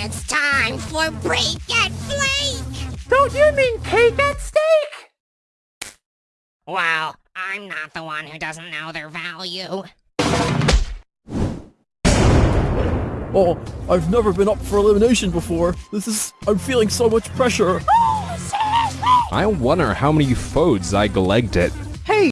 It's time for Break and Flake! Don't you mean cake and steak? Well, I'm not the one who doesn't know their value. Oh, I've never been up for elimination before. This is... I'm feeling so much pressure. Oh, I wonder how many foes I glegged it. Hey.